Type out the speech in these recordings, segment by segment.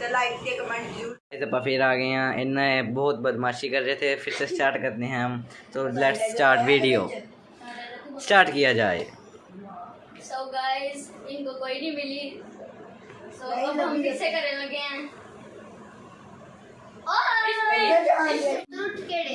तो लाइक के कमेंट ज़रूर दफ़ा फिर आ गए हैं। इनने बहुत बदमाशी कर रहे थे। फिर से स्टार्ट करते हैं हम। तो लेट्स स्टार्ट वीडियो स्टार्ट किया जाए। तो सो गाइस इनको कोई नहीं मिली। सो अब हम फिर से करने लगे हैं? ट्रुथ केड़े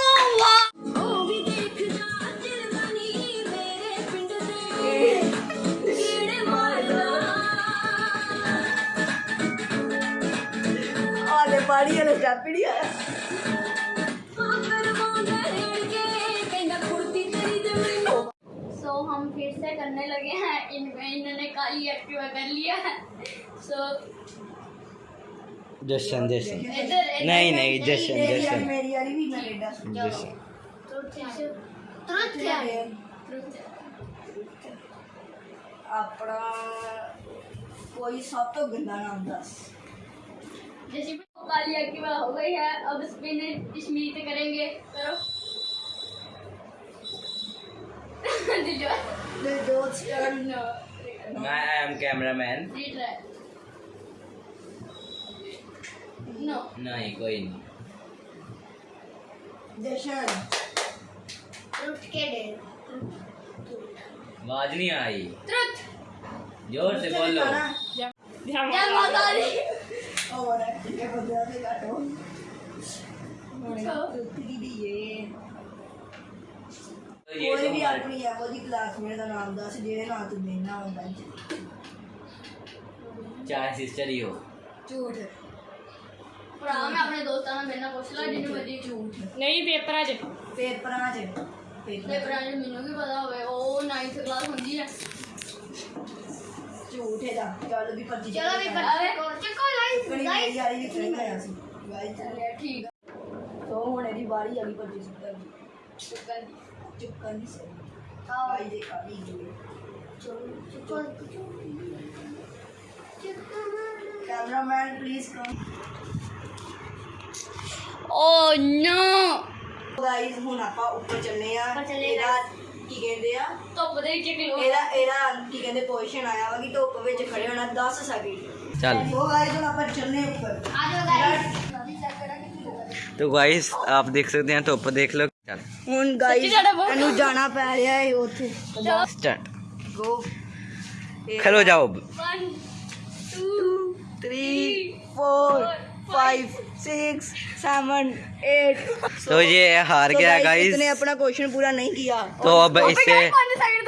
ਆਲੇ ਪਾੜੀ ਵਾਲੇ ਸਟੈਪ ਹੀ ਨਹੀਂ ਆਇਆ सो हम फिर से करने लगे हैं इनमें इन्होंने काली एक्टिवा कर लिया है सो जशन जशन इधर इधर- नहीं नहीं जशन ਮੇਰੀ ਵਾਲੀ जशन ਮੇਰੀ ਵਾਲੀ ਵੀ ਕੈਨੇਡਾ जशन तुरंत क्या है ਆਪਣਾ ਕੋਈ ਸਭ ਤੋਂ ਗੰਦਾ ਨਾਮ ਦੱਸ वाली एक्टिवा हो गई है। अब स्पिन स्मित करेंगे। करो आई एम कैमरामैन नो नहीं कोई नहीं। दर्शन रुट के डे आवाज़ नहीं आई। ज़ोर से बोलो। जय माता दी। ਹੋਰ ਇਹ ਬੰਦਿਆਂ ਤੇ ਘਟੋ ਅੱਛਾ। ਕੀ ਦੀਏ तो ये ਕੋਈ तो ਵੀ हमारे- ਆਪਣੀ ਹੈ ਉਹਦੀ ਕਲਾਸਮੇਟ ਦਾ ਨਾਮ ਦੱਸ ਜਿਹੜੇ ਨਾਲ ਤੂੰ ਦੇਣਾ ਹੁੰਦਾ ਹੈ चार सिस्टर ही हो ਝੂਠ ਭਰਾ ਮੈਂ ਆਪਣੇ ਦੋਸਤਾਂ ਨਾਲ ਮੇਰੇ ਨਾਲ ਪੁੱਛ ਲਾ ਜਿੰਨੂੰ ਮਰਜ਼ੀ ਝੂਠ ਨਹੀਂ ਪੇਪਰਾਂ 'ਚ ਪੇਪਰਾਂ 'ਚ ਤੇ ਪੇਪਰ ਭਰਾ ਜੀ ਮੈਨੂੰ ਵੀ ਪਤਾ ਹੋਵੇ ਉਹ 9th ਕਲਾਸ ਹੁੰਦੀ ਹੈ तो उठेगा चलो भी पर चलो भी पर अरे चको लाइन गाइस यार ये खेल रहा है गाइस ठीक है तो होने दी बारी अगली पर जिस पर चुपकन चुपकन से हाँ भाई देख अभी चलो चलो cameraman please come oh no guys हुन आपा ऊपर चलने यार मेरा ਕਹਿੰਦੇ ਆ ਧੁੱਪ ਦੇ ਵਿੱਚ ਕਿਲੋ ਇਹਦਾ ਇਹਦਾ ਕੀ ਕਹਿੰਦੇ ਪੋਜੀਸ਼ਨ ਆਇਆ ਵਾ ਕਿ ਧੁੱਪ ਵਿੱਚ ਖੜੇ ਹੋਣਾ 10 ਸੈਕਿੰਡ ਚੱਲ। ਉਹ ਗਾਇਸ ਹੁਣ ਆਪਾਂ ਚੱਲਨੇ ਉੱਪਰ। ਆ ਜਾਓ ਗਾਇਸ ਤੋ ਗਾਇਸ ਆਪ ਦੇਖ ਸਕਦੇ ਆ ਧੁੱਪ ਦੇਖ ਲਓ। ਚੱਲ। ਹੁਣ ਗਾਇਸ ਇਹਨੂੰ ਜਾਣਾ ਪੈ ਰਿਹਾ ਹੈ ਉੱਥੇ। ਸਟਾਰਟ ਗੋ ਖਲੋ ਜਾਓ। 1 2 3 4 फाइव सिक्स सेवन एट तो ये हार तो गया गाइस इसने अपना क्वेश्चन पूरा नहीं किया। तो अब इसे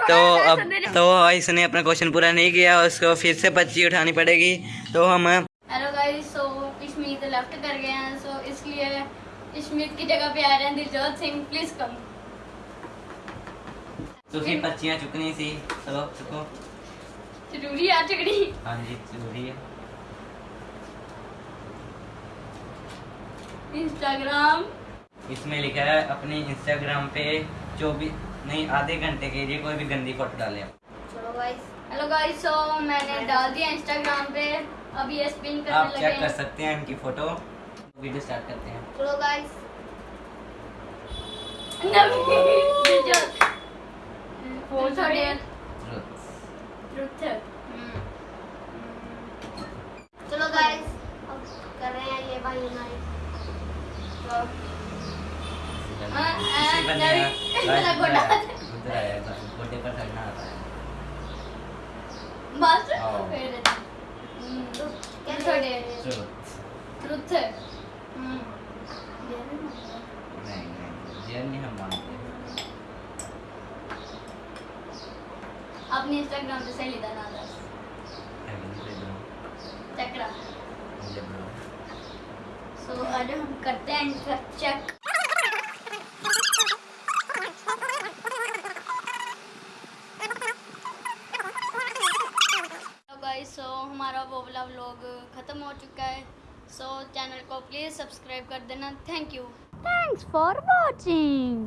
तो अब तो हाँ, इसने अपना क्वेश्चन पूरा नहीं किया उसको फिर से पच्ची उठानी पड़ेगी। तो हम हेलो गाइस सो इसमें तो लेफ़्ट कर गए हैं सो इसलिए इसमें की जगह पे आ रहे हैं दिलजोत सिंह प्लीज़ कम तो उसकी पच्चियाँ चुकनी सी चलो चुको। ज़रूरी है चुकनी। हाँ जी ज़रूरी है। इंस्टाग्राम इसमें लिखा है अपने इंस्टाग्राम पे चौबीस नहीं आधे घंटे के लिए कोई भी गंदी फ़ोटो डाले चलो गाइस हेलो गाइस सो मैंने डाल दिया इंस्टाग्राम पे। अब ये स्पिन करने आप करने चेक कर सकते हैं इनकी फ़ोटो वीडियो स्टार्ट करते हैं। चलो गाइस चलो गाइस अब कर रहे हैं ये भाई नाइट हाँ, इसी हाँ, बंदे नहीं, का- मेरा गोटा। उधर आया था, गोटे पर चढ़ना आता है बस। फिर थोड़े चलो ट्रुथ नहीं नहीं जेल नहीं हम मानते अपनी इंस्टाग्राम पे सही लेता ना चक्रा तो अब हम करते हैं चेक सो so, हमारा वो वाला व्लॉग ख़त्म हो चुका है। सो so, चैनल को प्लीज़ सब्सक्राइब कर देना। Thank you thanks for watching